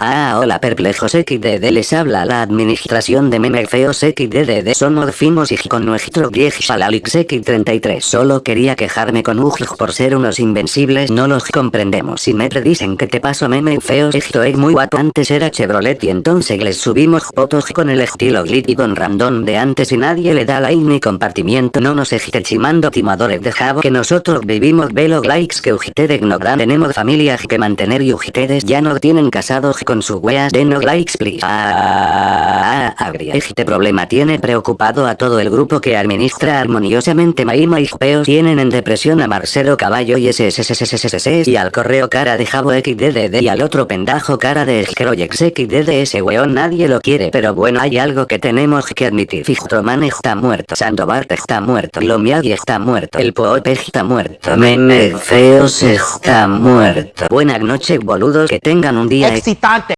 Ah, hola perplejos XDD les habla la administración de meme feos XDD somos fimos y con nuestro viejo Salalix X33 solo quería quejarme con UJ por ser unos invencibles no los comprendemos. Y me dicen que te paso meme feos esto es muy guapo. Antes era Chevrolet y entonces les subimos fotos con el estilo y con random de antes y nadie le da like ni compartimiento. No nos esté chimando timadores de Javo que nosotros vivimos. Velo likes que ustedes no tenemos familias que mantener y ustedes ya no tienen casados con sus weas de no likes please. Ah. Este problema tiene preocupado a todo el grupo que administra armoniosamente Maima y Peos tienen en depresión a Marcelo Caballo y SSSSSS y al correo cara de Jabo XDD y al otro pendajo cara de Scroyex XDD ese weón nadie lo quiere pero bueno hay algo que tenemos que admitir Fichtroman está muerto Sandobart está muerto Lomiagi está muerto el Pope está muerto Meme Feos está muerto Buenas noches boludos que tengan un día excitante